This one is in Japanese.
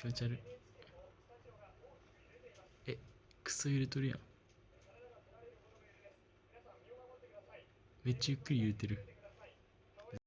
気持ち悪い。えクソ揺れとるやん。めっちゃゆっくり揺れてる。